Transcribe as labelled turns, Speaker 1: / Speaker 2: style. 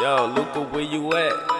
Speaker 1: Yo, Luca, where you at?